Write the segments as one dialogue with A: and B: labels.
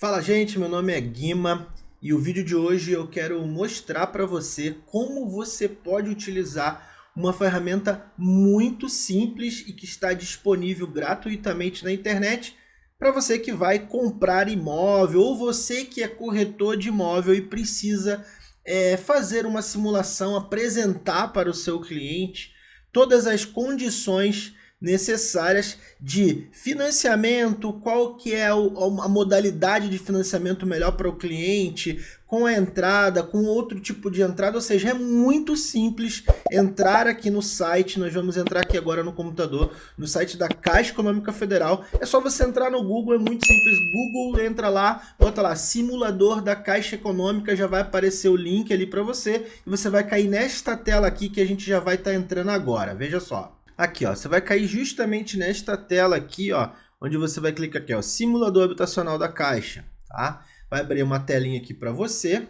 A: Fala gente, meu nome é Guima e o vídeo de hoje eu quero mostrar para você como você pode utilizar uma ferramenta muito simples e que está disponível gratuitamente na internet para você que vai comprar imóvel ou você que é corretor de imóvel e precisa é, fazer uma simulação, apresentar para o seu cliente todas as condições necessárias de financiamento, qual que é a modalidade de financiamento melhor para o cliente, com a entrada, com outro tipo de entrada, ou seja, é muito simples entrar aqui no site, nós vamos entrar aqui agora no computador, no site da Caixa Econômica Federal, é só você entrar no Google, é muito simples, Google, entra lá, bota lá, simulador da Caixa Econômica, já vai aparecer o link ali para você, e você vai cair nesta tela aqui que a gente já vai estar tá entrando agora, veja só. Aqui, ó, você vai cair justamente nesta tela aqui, ó, onde você vai clicar aqui, ó, simulador habitacional da Caixa, tá? Vai abrir uma telinha aqui para você.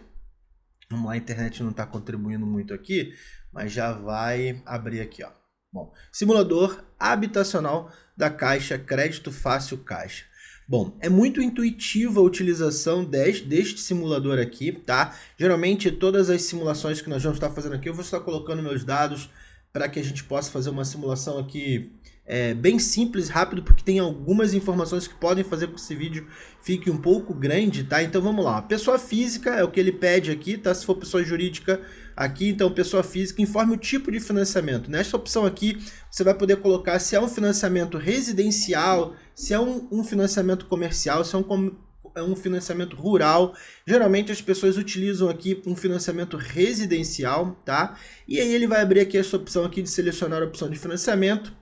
A: Vamos lá, a internet não está contribuindo muito aqui, mas já vai abrir aqui, ó. Bom, simulador habitacional da Caixa Crédito Fácil Caixa. Bom, é muito intuitiva a utilização deste, simulador aqui, tá? Geralmente todas as simulações que nós vamos estar fazendo aqui, eu vou estar colocando meus dados para que a gente possa fazer uma simulação aqui é, bem simples, rápido, porque tem algumas informações que podem fazer com que esse vídeo fique um pouco grande, tá? Então vamos lá. Pessoa física é o que ele pede aqui, tá? Se for pessoa jurídica aqui, então pessoa física, informe o tipo de financiamento. Nesta opção aqui, você vai poder colocar se é um financiamento residencial, se é um, um financiamento comercial, se é um é um financiamento rural. Geralmente as pessoas utilizam aqui um financiamento residencial, tá? E aí ele vai abrir aqui essa opção aqui de selecionar a opção de financiamento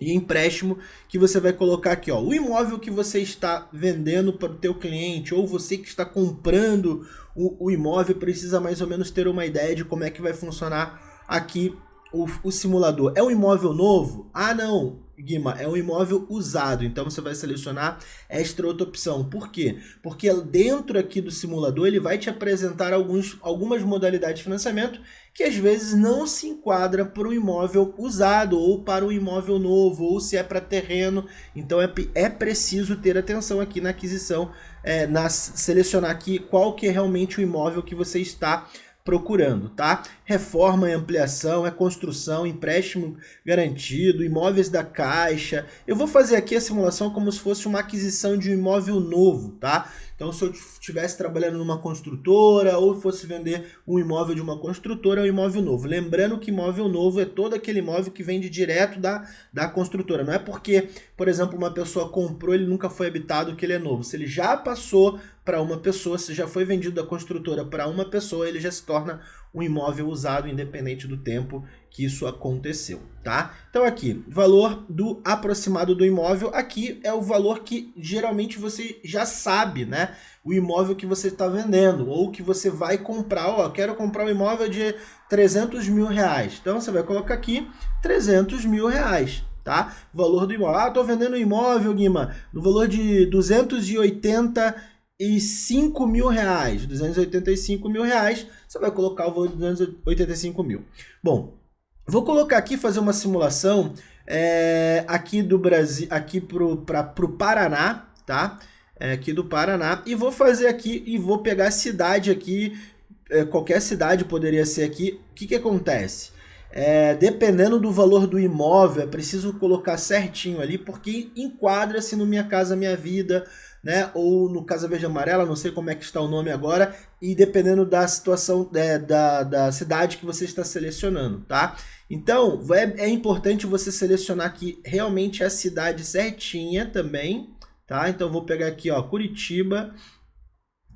A: e empréstimo que você vai colocar aqui, ó, o imóvel que você está vendendo para o teu cliente ou você que está comprando o, o imóvel precisa mais ou menos ter uma ideia de como é que vai funcionar aqui o, o simulador. É um imóvel novo? Ah, não, Guima, é um imóvel usado, então você vai selecionar esta outra opção. Por quê? Porque dentro aqui do simulador ele vai te apresentar alguns, algumas modalidades de financiamento que às vezes não se enquadra para o imóvel usado ou para o imóvel novo ou se é para terreno. Então é, é preciso ter atenção aqui na aquisição, é, na selecionar aqui qual que é realmente o imóvel que você está procurando, tá? Reforma e ampliação, é construção, empréstimo garantido, imóveis da Caixa. Eu vou fazer aqui a simulação como se fosse uma aquisição de um imóvel novo, tá? Então, se eu estivesse trabalhando numa construtora ou fosse vender um imóvel de uma construtora, é um imóvel novo. Lembrando que imóvel novo é todo aquele imóvel que vende direto da, da construtora. Não é porque, por exemplo, uma pessoa comprou, ele nunca foi habitado, que ele é novo. Se ele já passou para uma pessoa, se já foi vendido da construtora para uma pessoa, ele já se torna um imóvel usado independente do tempo que isso aconteceu, tá? Então aqui, valor do aproximado do imóvel, aqui é o valor que geralmente você já sabe, né? O imóvel que você está vendendo ou que você vai comprar, ó, quero comprar um imóvel de 300 mil reais. Então você vai colocar aqui 300 mil reais, tá? Valor do imóvel. Ah, tô vendendo um imóvel, Guima, no valor de 280 e 5 mil reais, 285 mil reais, você vai colocar o valor de 285 mil. Bom, vou colocar aqui, fazer uma simulação é, aqui do Brasil, aqui pro, pra, Paraná, tá? É, aqui do Paraná, e vou fazer aqui, e vou pegar a cidade aqui, é, qualquer cidade poderia ser aqui, o que que acontece? Dependendo do valor do imóvel, é preciso colocar certinho ali, porque enquadra-se no Minha Casa Minha Vida, né? Ou no Casa Verde Amarela, não sei como é que está o nome agora, e dependendo da situação é, da, da cidade que você está selecionando, tá? Então, é, é importante você selecionar aqui realmente a cidade certinha também, tá? Então, vou pegar aqui, ó, Curitiba,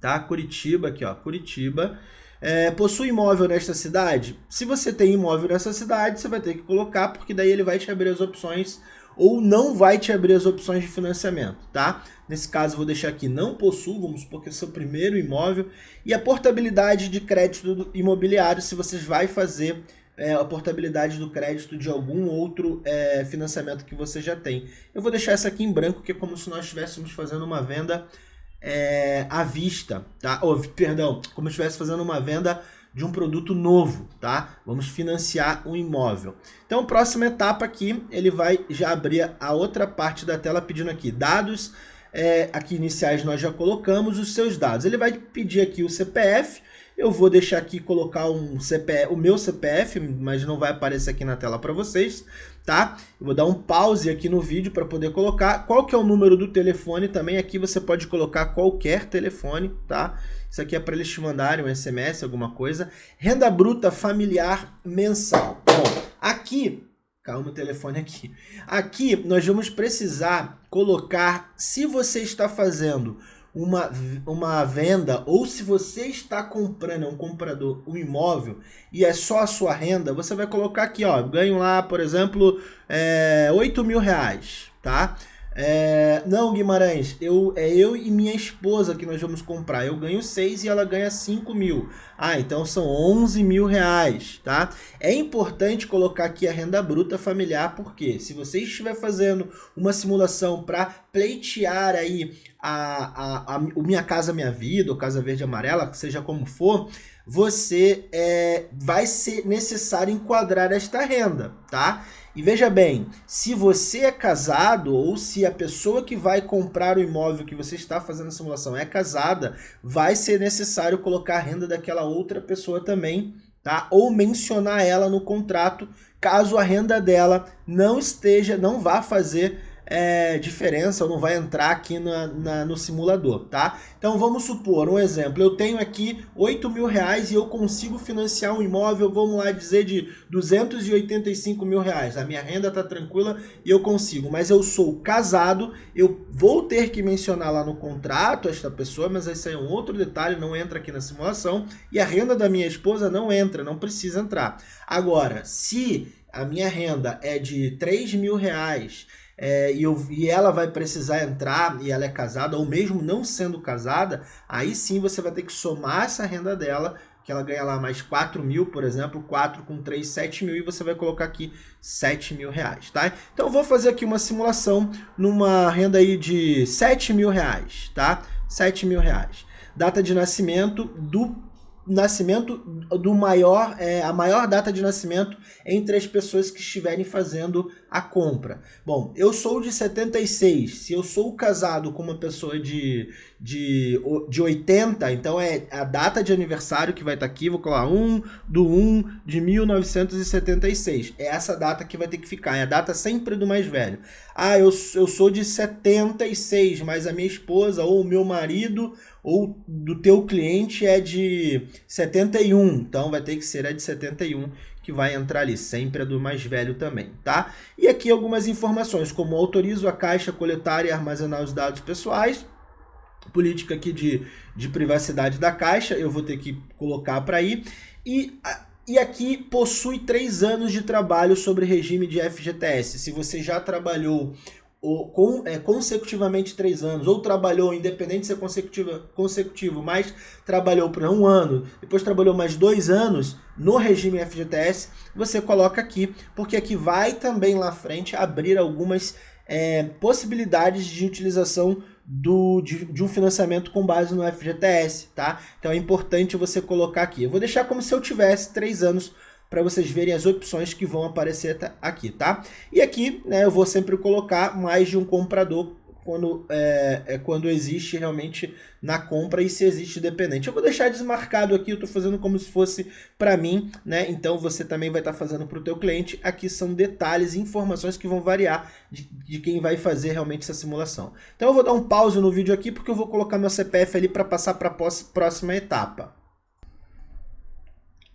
A: tá? Curitiba, aqui, ó, Curitiba. É, possui imóvel nesta cidade? Se você tem imóvel nessa cidade, você vai ter que colocar, porque daí ele vai te abrir as opções ou não vai te abrir as opções de financiamento, tá? Nesse caso, vou deixar aqui não possuo, vamos supor que é o seu primeiro imóvel. E a portabilidade de crédito imobiliário, se você vai fazer é, a portabilidade do crédito de algum outro é, financiamento que você já tem. Eu vou deixar essa aqui em branco, que é como se nós estivéssemos fazendo uma venda é, à vista, tá? Oh, perdão, como se estivesse fazendo uma venda de um produto novo, tá? Vamos financiar um imóvel. Então, próxima etapa aqui, ele vai já abrir a outra parte da tela pedindo aqui dados é, aqui iniciais nós já colocamos os seus dados. Ele vai pedir aqui o CPF, eu vou deixar aqui colocar um CPF, o meu CPF, mas não vai aparecer aqui na tela para vocês, tá? Eu vou dar um pause aqui no vídeo para poder colocar. Qual que é o número do telefone também? Aqui você pode colocar qualquer telefone, tá? Isso aqui é para eles te mandarem um SMS, alguma coisa. Renda bruta familiar mensal. Bom, aqui Calma o telefone aqui. Aqui nós vamos precisar colocar, se você está fazendo uma, uma venda ou se você está comprando, é um comprador, um imóvel e é só a sua renda, você vai colocar aqui, ó, ganho lá, por exemplo, é, 8 mil reais, tá? É, não, Guimarães, eu, é eu e minha esposa que nós vamos comprar. Eu ganho 6 e ela ganha 5 mil. Ah, então são 11 mil reais, tá? É importante colocar aqui a renda bruta familiar, porque se você estiver fazendo uma simulação para pleitear aí a, a, a, o Minha Casa Minha Vida, ou Casa Verde Amarela, seja como for, você é, vai ser necessário enquadrar esta renda, tá? E veja bem, se você é casado ou se a pessoa que vai comprar o imóvel que você está fazendo a simulação é casada, vai ser necessário colocar a renda daquela outra pessoa também, tá? Ou mencionar ela no contrato, caso a renda dela não esteja, não vá fazer é, diferença ou não vai entrar aqui na, na, no simulador, tá? Então vamos supor, um exemplo, eu tenho aqui 8 mil reais e eu consigo financiar um imóvel, vamos lá dizer, de 285 mil reais. A minha renda tá tranquila e eu consigo, mas eu sou casado, eu vou ter que mencionar lá no contrato esta pessoa, mas esse aí é um outro detalhe, não entra aqui na simulação, e a renda da minha esposa não entra, não precisa entrar. Agora, se a minha renda é de 3 mil reais é, e, eu, e ela vai precisar entrar e ela é casada, ou mesmo não sendo casada, aí sim você vai ter que somar essa renda dela, que ela ganha lá mais 4 mil, por exemplo, 4 com 3, 7 mil, e você vai colocar aqui 7 mil reais, tá? Então vou fazer aqui uma simulação numa renda aí de 7 mil reais, tá? 7 mil reais. Data de nascimento do nascimento do maior, é, a maior data de nascimento entre as pessoas que estiverem fazendo a compra. Bom, eu sou de 76, se eu sou casado com uma pessoa de, de, de 80, então é a data de aniversário que vai estar tá aqui, vou colocar 1 do 1 de 1976. É essa data que vai ter que ficar, é a data sempre do mais velho. Ah, eu, eu sou de 76, mas a minha esposa ou o meu marido ou do teu cliente é de 71, então vai ter que ser a de 71 que vai entrar ali, sempre a do mais velho também, tá? E aqui algumas informações, como autorizo a Caixa coletar e armazenar os dados pessoais, política aqui de, de privacidade da Caixa, eu vou ter que colocar para aí, e, e aqui possui três anos de trabalho sobre regime de FGTS. Se você já trabalhou ou, com, é, consecutivamente três anos, ou trabalhou, independente de ser consecutivo, consecutivo, mas trabalhou por um ano, depois trabalhou mais dois anos no regime FGTS, você coloca aqui, porque aqui vai também lá frente abrir algumas é, possibilidades de utilização do, de, de, um financiamento com base no FGTS, tá? Então é importante você colocar aqui. Eu vou deixar como se eu tivesse três anos para vocês verem as opções que vão aparecer aqui, tá? E aqui, né, eu vou sempre colocar mais de um comprador quando, é, é, quando existe realmente na compra e se existe dependente. Eu vou deixar desmarcado aqui, eu estou fazendo como se fosse para mim, né? Então você também vai estar tá fazendo para o teu cliente. Aqui são detalhes, informações que vão variar de, de, quem vai fazer realmente essa simulação. Então eu vou dar um pause no vídeo aqui porque eu vou colocar meu CPF ali para passar para a próxima etapa.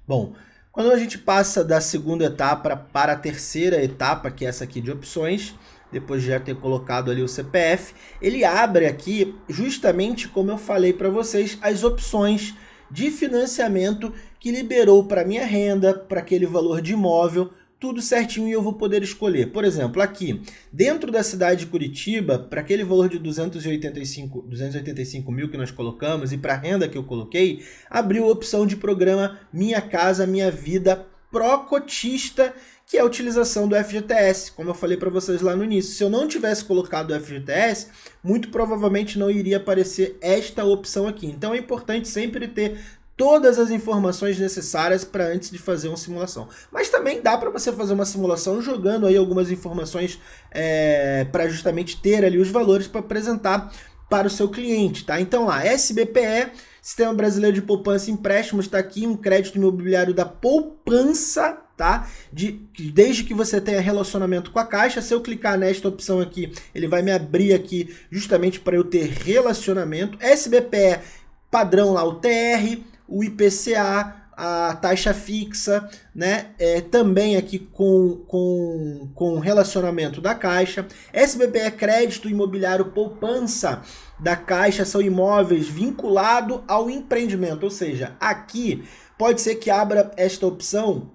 A: Bom, quando a gente passa da segunda etapa para a terceira etapa, que é essa aqui de opções, depois de já ter colocado ali o CPF, ele abre aqui, justamente como eu falei para vocês, as opções de financiamento que liberou para minha renda, para aquele valor de imóvel, tudo certinho e eu vou poder escolher. Por exemplo, aqui, dentro da cidade de Curitiba, para aquele valor de 285, 285 mil que nós colocamos e para a renda que eu coloquei, abriu a opção de programa Minha Casa Minha Vida Procotista, que é a utilização do FGTS, como eu falei para vocês lá no início. Se eu não tivesse colocado o FGTS, muito provavelmente não iria aparecer esta opção aqui. Então é importante sempre ter todas as informações necessárias para antes de fazer uma simulação. Mas também dá para você fazer uma simulação jogando aí algumas informações é, para justamente ter ali os valores para apresentar para o seu cliente, tá? Então lá, SBPE, Sistema Brasileiro de Poupança e Empréstimos, está aqui um crédito imobiliário da poupança, tá? De, desde que você tenha relacionamento com a Caixa, se eu clicar nesta opção aqui, ele vai me abrir aqui justamente para eu ter relacionamento. SBPE, padrão lá, o TR, o IPCA, a taxa fixa, né? É, também aqui com, com, com relacionamento da Caixa. SBPE é crédito imobiliário poupança da Caixa, são imóveis vinculados ao empreendimento. Ou seja, aqui pode ser que abra esta opção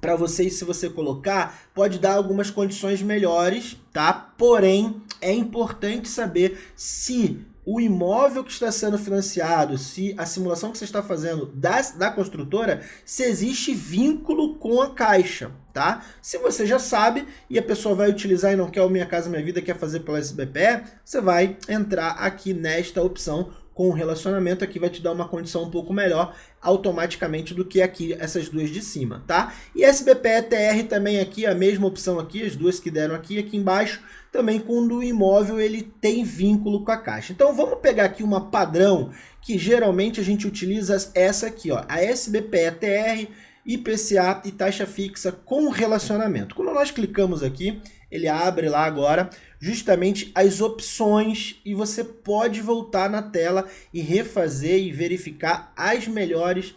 A: para vocês, se você colocar, pode dar algumas condições melhores, tá? Porém, é importante saber se o imóvel que está sendo financiado, se a simulação que você está fazendo da, da construtora, se existe vínculo com a caixa, tá? Se você já sabe e a pessoa vai utilizar e não quer o Minha Casa Minha Vida, quer fazer pela SBPE, você vai entrar aqui nesta opção com o relacionamento, aqui vai te dar uma condição um pouco melhor automaticamente do que aqui essas duas de cima, tá? E SBPE TR também aqui, a mesma opção aqui, as duas que deram aqui, aqui embaixo, também quando o imóvel ele tem vínculo com a caixa. Então vamos pegar aqui uma padrão que geralmente a gente utiliza essa aqui, ó, a SBPE-TR, IPCA e taxa fixa com relacionamento. Quando nós clicamos aqui, ele abre lá agora justamente as opções e você pode voltar na tela e refazer e verificar as melhores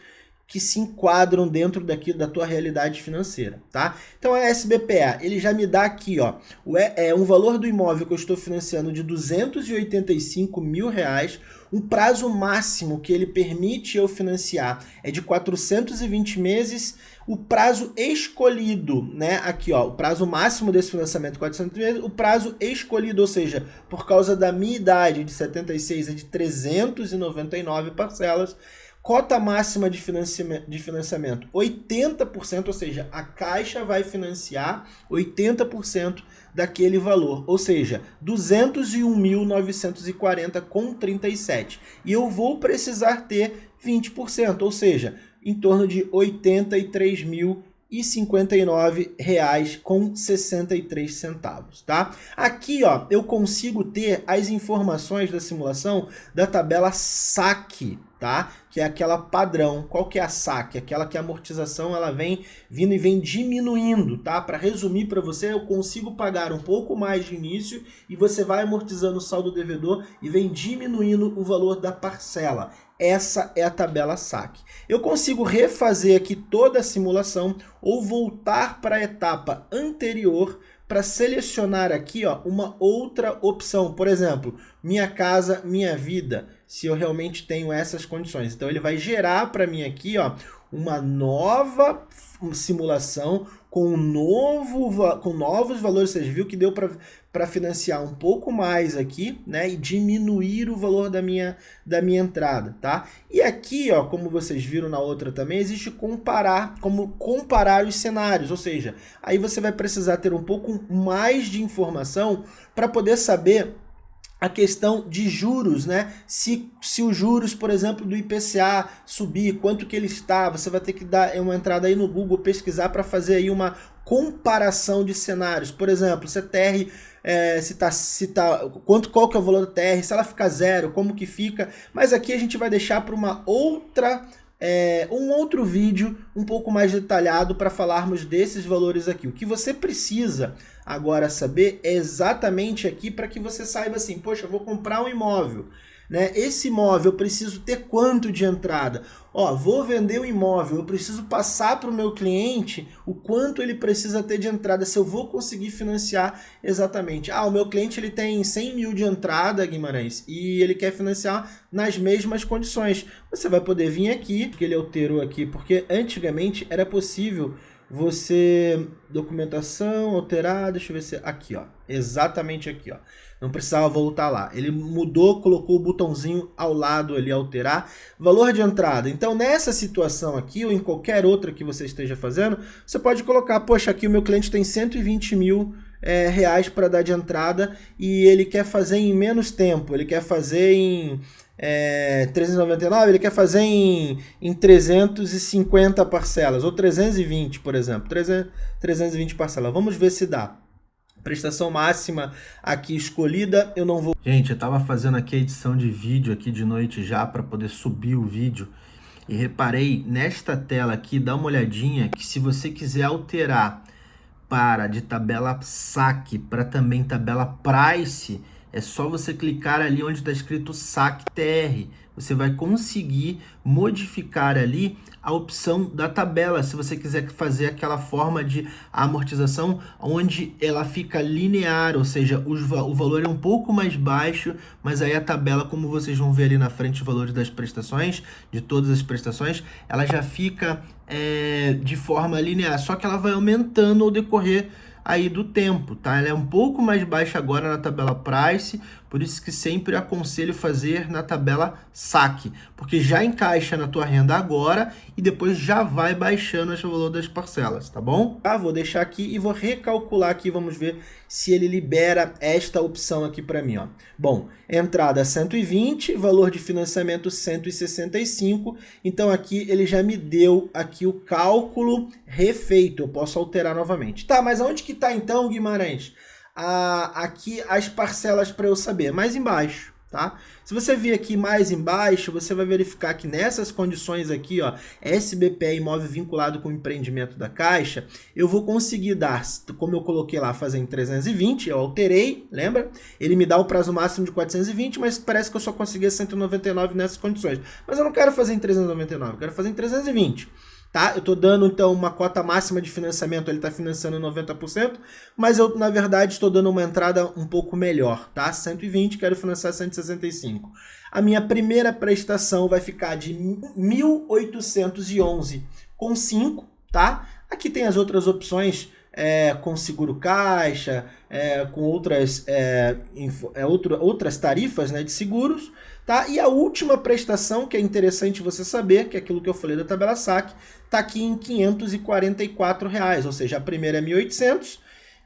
A: que se enquadram dentro daqui da tua realidade financeira, tá? Então a SBPA, ele já me dá aqui, ó, o, é, um valor do imóvel que eu estou financiando de 285 mil reais, um prazo máximo que ele permite eu financiar é de 420 meses, o prazo escolhido, né, aqui ó, o prazo máximo desse financiamento 400 meses, o prazo escolhido, ou seja, por causa da minha idade de 76 é de 399 parcelas, Cota máxima de financiamento, de financiamento 80%, ou seja, a Caixa vai financiar 80% daquele valor, ou seja, 201.940 com 37. E eu vou precisar ter 20%, ou seja, em torno de 83 mil e 59 reais com 63 centavos, tá? Aqui, ó, eu consigo ter as informações da simulação da tabela saque, tá? Que é aquela padrão. Qual que é a saque? Aquela que a amortização ela vem vindo e vem diminuindo, tá? Para resumir para você, eu consigo pagar um pouco mais de início e você vai amortizando o saldo devedor e vem diminuindo o valor da parcela. Essa é a tabela saque. Eu consigo refazer aqui toda a simulação ou voltar para a etapa anterior para selecionar aqui ó, uma outra opção. Por exemplo, minha casa, minha vida, se eu realmente tenho essas condições. Então ele vai gerar para mim aqui ó, uma nova simulação com, novo, com novos valores. Você viu que deu para financiar um pouco mais aqui, né? E diminuir o valor da minha, da minha entrada, tá? E aqui, ó, como vocês viram na outra também, existe comparar, como comparar os cenários. Ou seja, aí você vai precisar ter um pouco mais de informação para poder saber a questão de juros, né? Se, se os juros, por exemplo, do IPCA subir, quanto que ele está, você vai ter que dar uma entrada aí no Google, pesquisar para fazer aí uma comparação de cenários. Por exemplo, se a TR, é, se tá, se tá, quanto, qual que é o valor da TR, se ela ficar zero, como que fica. Mas aqui a gente vai deixar para uma outra é, um outro vídeo um pouco mais detalhado para falarmos desses valores aqui. O que você precisa agora saber é exatamente aqui para que você saiba assim, poxa, vou comprar um imóvel. Né? Esse imóvel eu preciso ter quanto de entrada? Ó, vou vender o um imóvel, eu preciso passar para o meu cliente o quanto ele precisa ter de entrada, se eu vou conseguir financiar exatamente. Ah, o meu cliente ele tem 100 mil de entrada, Guimarães, e ele quer financiar nas mesmas condições. Você vai poder vir aqui, que ele alterou aqui, porque antigamente era possível você documentação alterar, deixa eu ver se aqui, ó, exatamente aqui, ó. Não precisava voltar lá. Ele mudou, colocou o botãozinho ao lado ali alterar valor de entrada. Então, nessa situação aqui ou em qualquer outra que você esteja fazendo, você pode colocar, poxa, aqui o meu cliente tem 120 mil é, reais para dar de entrada e ele quer fazer em menos tempo, ele quer fazer em é, 399, ele quer fazer em, em 350 parcelas, ou 320, por exemplo, 300, 320 parcelas. Vamos ver se dá. Prestação máxima aqui escolhida, eu não vou... Gente, eu estava fazendo aqui a edição de vídeo aqui de noite já para poder subir o vídeo e reparei nesta tela aqui, dá uma olhadinha que se você quiser alterar para de tabela saque para também tabela price, é só você clicar ali onde está escrito SAC TR. Você vai conseguir modificar ali a opção da tabela, se você quiser fazer aquela forma de amortização onde ela fica linear, ou seja, o valor é um pouco mais baixo, mas aí a tabela, como vocês vão ver ali na frente, os valores das prestações, de todas as prestações, ela já fica é, de forma linear, só que ela vai aumentando ao decorrer aí do tempo, tá? Ela é um pouco mais baixa agora na tabela Price, por isso que sempre aconselho fazer na tabela saque, porque já encaixa na tua renda agora e depois já vai baixando o valor das parcelas, tá bom? Tá, vou deixar aqui e vou recalcular aqui, vamos ver se ele libera esta opção aqui para mim, ó. Bom, entrada 120, valor de financiamento 165, então aqui ele já me deu aqui o cálculo refeito, eu posso alterar novamente. Tá, mas aonde que tá então, Guimarães? A, aqui as parcelas para eu saber, mais embaixo, tá? Se você vir aqui mais embaixo, você vai verificar que nessas condições aqui, ó, SBPE imóvel vinculado com empreendimento da Caixa, eu vou conseguir dar, como eu coloquei lá, fazer em 320, eu alterei, lembra? Ele me dá o prazo máximo de 420, mas parece que eu só consegui 199 nessas condições. Mas eu não quero fazer em 399, eu quero fazer em 320 tá? Eu estou dando, então, uma cota máxima de financiamento, ele está financiando 90%, mas eu, na verdade, estou dando uma entrada um pouco melhor, tá? 120, quero financiar 165. A minha primeira prestação vai ficar de 1.811,5, tá? Aqui tem as outras opções, é, com seguro caixa, é, com outras, é, info, é, outro, outras tarifas né, de seguros. Tá? E a última prestação, que é interessante você saber, que é aquilo que eu falei da tabela SAC, está aqui em 544 reais, ou seja, a primeira é 1.800.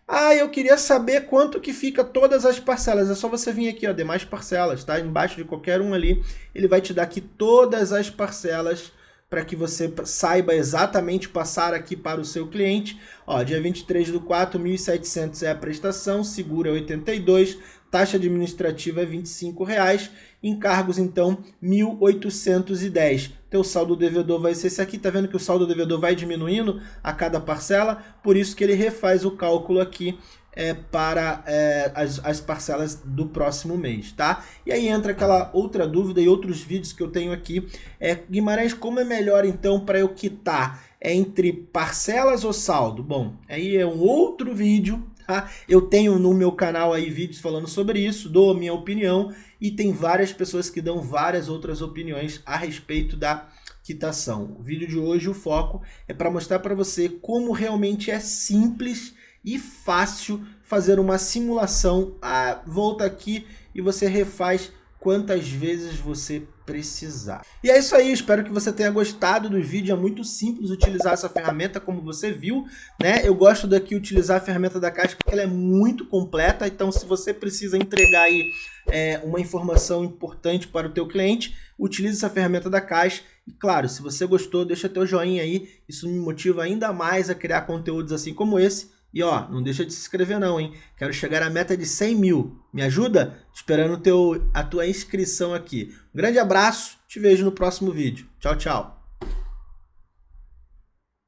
A: Ah, eu queria saber quanto que fica todas as parcelas. É só você vir aqui, ó, demais parcelas, tá? Embaixo de qualquer um ali, ele vai te dar aqui todas as parcelas para que você saiba exatamente passar aqui para o seu cliente. Ó, dia 23 do 4, 1.700 é a prestação, seguro é 82, taxa administrativa é 25 reais, encargos então 1.810. Teu saldo devedor vai ser esse aqui, tá vendo que o saldo devedor vai diminuindo a cada parcela, por isso que ele refaz o cálculo aqui é, para é, as, as parcelas do próximo mês, tá? E aí entra aquela outra dúvida e outros vídeos que eu tenho aqui. É, Guimarães, como é melhor então para eu quitar? É entre parcelas ou saldo? Bom, aí é um outro vídeo, tá? Eu tenho no meu canal aí vídeos falando sobre isso, dou a minha opinião e tem várias pessoas que dão várias outras opiniões a respeito da quitação. O vídeo de hoje, o foco é para mostrar para você como realmente é simples e fácil fazer uma simulação. Ah, volta aqui e você refaz quantas vezes você precisar. E é isso aí, espero que você tenha gostado do vídeo, é muito simples utilizar essa ferramenta como você viu, né? Eu gosto daqui utilizar a ferramenta da Caixa porque ela é muito completa, então se você precisa entregar aí é, uma informação importante para o teu cliente, utilize essa ferramenta da Caixa e claro, se você gostou, deixa teu joinha aí, isso me motiva ainda mais a criar conteúdos assim como esse e ó, não deixa de se inscrever não, hein? Quero chegar à meta de 100 mil. Me ajuda? Esperando teu, a tua inscrição aqui. Um grande abraço, te vejo no próximo vídeo. Tchau, tchau.